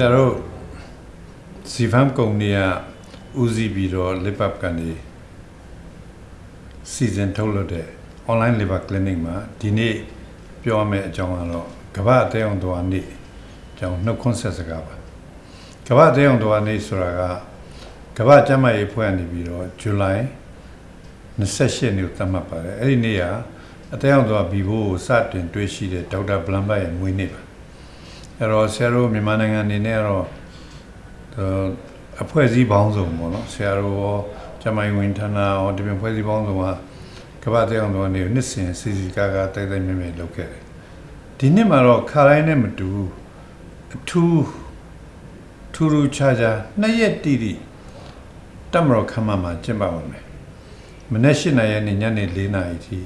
ရာတို့စီဖမ်ကုမ္ပဏီကဦးစီးပြီးတော့ lip up ကနေစီစဉ်ထုတ်လုပ်တဲ့ online labor clinic မှာဒီနေ့ပြောရမယ့်အကြောင်းကတော့ကမ္ဘာအသေးအောင်တော်နေ့အကြောင်းနှုတ်ခွန်းဆက်စကားပါကမ္ဘာအသေးအောင်တော်နေ့ဆိုတာကကမ္ဘာကျန်းမာရေးဖွဲ့နေပြီးတော့ဇူလိုင်28ရက်နေ့ကိုသတ်မှတ်ပါတယ်အဲ့ဒီနေ့ကအသေးအောင်တော်ဘီဘိုးကိုစတင်တွေ့ရှိတဲ့ဒေါက်တာဘလမ်ဘတ်ရဲ့မွေးနေ့ပါ အဲ့တော့ဆရာတို့မြန်မာနိုင်ငံအနေနဲ့ကတော့အဖွဲ့အစည်းပေါင်းစုံပေါ့နော်ဆရာတို့ရောကျမိုင်းဝင်ဌာနရောဒီပြင်ဖွဲ့စည်းပေါင်းစုံကကမ္ဘာတအောင်တော်နေနှစ်စဉ်စီစီကားကားတိုက်တိုက်မြဲမြဲလုပ်ခဲ့တယ်ဒီနှစ်မှာတော့ခါတိုင်းနဲ့မတူအထူးထူးထူးခြားခြားနှစ်ရက်တိတိတမတော်ခမမှာကျင့်ပပါမယ်မနေ့၈နာရီနဲ့ညနေ၄နာရီထိ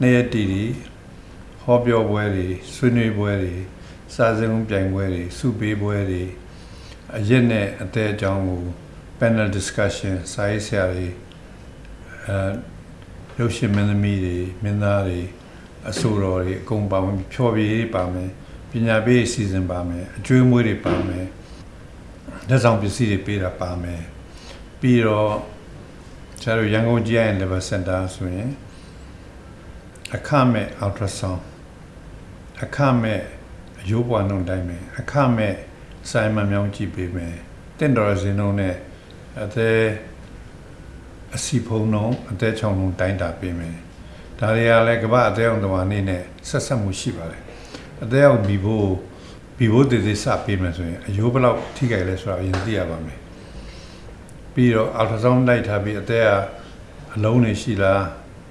နှစ်ရက်တိတိဟောပြောပွဲတွေဆွေးနွေးပွဲတွေ စာစဉ်ပြိုင်ပွဲတွေစုပေးပွဲတွေအရက်နဲ့အသေးအကြောင်းကို panel discussion စာရေးဆရာတွေအဲရုပ်ရှင်မင်းသမီးတွေမင်းသားတွေအဆိုတော်တွေအကုန်ပါဝင်ဖြောပြရေးပါမယ်ပညာပေးအစီအစဉ်ပါမယ်အကျွေးမွေးတွေပါမယ်လက်ဆောင်ပစ္စည်းတွေပေးတာပါမယ်ပြီးတော့ကျတော့ရန်ကုန်ကြီးရဲ့ level center ဆိုရင်အခမဲ့ ultrasound အခမဲ့ အယိုးပွားနှုံတိုင်းမယ်အခမဲ့ဆိုင်မမြောင်းကြည့်ပေးမယ်တင့်တော်စင်လုံးနဲ့အသေးအစီဖုံလုံးအသေးချောင်းလုံးတိုင်းတာပေးမယ်ဒါတွေကလည်းကမ္ဘာအသေးအောင်တော်အနေနဲ့ဆက်ဆက်မှုရှိပါတယ်အသေးအောင်ဘီဘိုးဘီဘိုးတည်တည်စပေးမယ်ဆိုရင်အယိုးဘလောက်ထိခိုက်လဲဆိုတာအရင်သိရပါမယ်ပြီးတော့အလ်ထရာဆောင်းလိုက်ထားပြီးအသေးကအလုံးနေရှိလား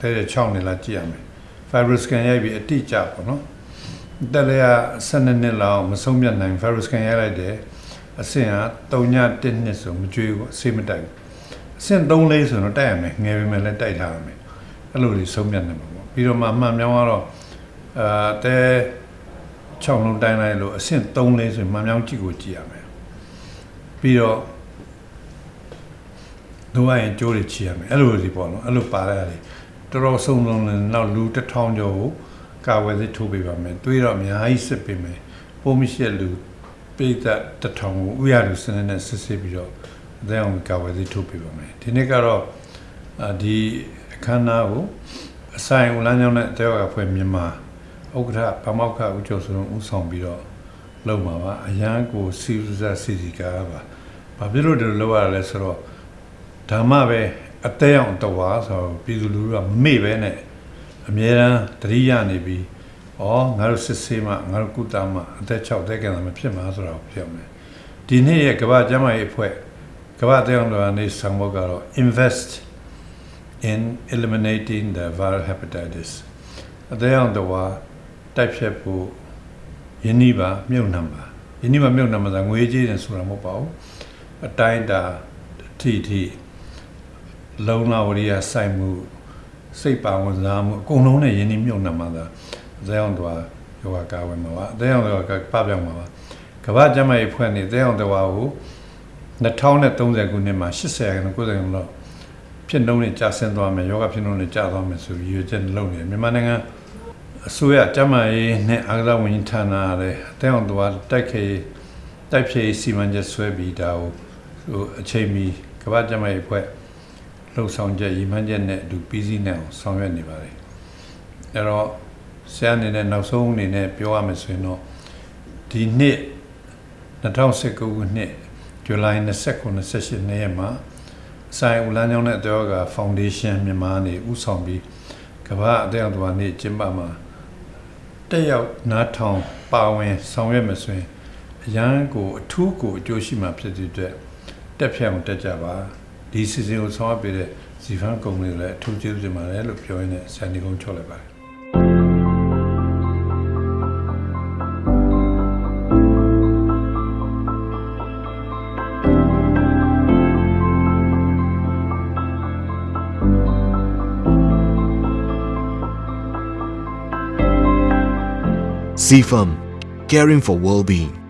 တဲ့6နေလားကြည့်ရမယ် fiber scan ရိုက်ပြီးအတိအကျပေါ့နော် တက်လည်း12နှစ်လောက်မဆုံးမြတ်နိုင် fiber scan ရိုက်လိုက်တယ်အဆင့်က3ည1နှစ်ဆိုမကြွေးဘူးအဆေးမတိုက်ဘူးအဆင့်3လေးဆိုတော့တိုက်ရမယ်ငယ်ပေမဲ့လည်းတိုက်ထားရမယ်အဲ့လိုကြီးဆုံးမြတ်နေမှာပေါ့ပြီးတော့မှအမှန်မြောင်းကတော့အာတဲ6လုံးတိုင်းလိုက်လို့အဆင့်3လေးဆိုမှန်မြောင်းကြည့်ကိုကြည့်ရမယ်ပြီးတော့တို့ရရင်ကြိုးတွေချီရမယ်အဲ့လိုကြီးပေါ့နော်အဲ့လိုပါရတယ်တော်တော်ဆုံးဆုံးနဲ့နောက်လူတစ်ထောင်ကျော်ကို ကာဝယ်စစ်ထိုးပေးပါမယ်တွေးတော့အများကြီးစစ်ပေးမယ်ပုံမရှိလူပိတ်သက်တထောင်ကိုဥရလူစနစ်နဲ့စစ်စစ်ပြီးတော့အသေးအောင်ကာဝယ်စစ်ထိုးပေးပါမယ်ဒီနေ့ကတော့ဒီအခမ်းအနားကိုအဆိုင်ဦးလမ်းကြောင်းနဲ့တဲဝါဖွဲ့မြန်မာဥက္ကဋ္ဌဗမောက္ခဦးကျော်စုံဦးဆောင်ပြီးတော့လုပ်မှာပါအရန်ကိုစီစစီစီကားပါဘာဖြစ်လို့ဒီလိုလုပ်ရလဲဆိုတော့ဓမ္မပဲအသေးအောင်တဝါဆိုတော့ပြည်သူလူထုကမမေ့ပဲနဲ့ အမြဲတမ်းတတိယနေပြီးဩငါတို့စစ်ဆေးမှငါတို့ကုသမှအသက်6တက်ကံမဖြစ်မှာဆိုတော့ပြောမယ်ဒီနေ့ရဲ့ကမ္ဘာ့ကျန်းမာရေးအဖွဲ့ကမ္ဘာ့တရားတော်အနေဆောင်ဖို့ကတော့ invest in eliminating the viral hepatitis အသေးအောင်တော့တိုက်ဖြတ်ဖို့ယင်းနှီးပါမြုပ်နှံပါယင်းနှီးပါမြုပ်နှံမှာငွေကြေးတယ်ဆိုတာမဟုတ်ပါဘူးအတိုင်းတာထိထိလုံလာဝရိယစိုက်မှု စိတ်ပါဝင်စားမှုအကုန်လုံးနဲ့ယင်းနှီးမြုပ်နှံမှာသာအသေးအောင်တော့ယောဂကာဝယ်မှာပါအသေးအောင်တော့ပပြောင်းမှာပါကမ္ဘာ့ကျန်းမာရေးဖွဲ့နေအသေးအောင်တော့ကို2030ခုနှစ်မှာ80ရာခိုင်နှုန်း90ရာခိုင်နှုန်းလောက်ဖြစ်နှုန်းနဲ့ကျဆင်းသွားမယ်ယောဂဖြစ်နှုန်းနဲ့ကျသွားမယ်ဆိုပြီးရည်ရွယ်ချက်လုပ်နေတယ်မြန်မာနိုင်ငံအစိုးရကျန်းမာရေးနဲ့အာကစားဝန်ကြီးဌာနရတယ်အတဲအောင်သွားတိုက်ခေတိုက်ဖြေစီမံချက်ဆွဲပြီးဒါကိုဟိုအချိန်မီကမ္ဘာကျန်းမာရေးအဖွဲ့ လှုပ်ဆောင်ချက်ရည်မှန်းချက်နဲ့အတူပြီးစီးနေအောင်ဆောင်ရွက်နေပါတယ်အဲ့တော့ဆရာအနေနဲ့နောက်ဆုံးအနေနဲ့ပြောရမယ်ဆိုရင်တော့ဒီနှစ်2019ခုနှစ်ဇူလိုင်29 28နေ့ရက်မှာဆိုင်ဦးလန်းကျောင်းနဲ့အတော်ကဖောင်ဒေးရှင်းမြန်မာနေဥဆောင်ပြီးကမ္ဘာအတဲ့အောင်တော်နေ့ကျင်းပမှာတက်ရောက်နားထောင်ပါဝင်ဆောင်ရွက်မယ်ဆိုရင်အရန်ကိုအထူးကိုအကျိုးရှိမှာဖြစ်တဲ့အတွက်တက်ဖြတ်အောင်တက်ကြပါ ဒီစီစဉ်ကိုဆောင်ရွက်ပေးတဲ့ဇီဖန်ကုမ္ပဏီလည်းအထူးကျေးဇူးတင်ပါတယ်လို့ပြောရင်းနဲ့ဆန်ဒီကုန်းချော့လိုက်ပါတယ် CFAM, caring for well-being.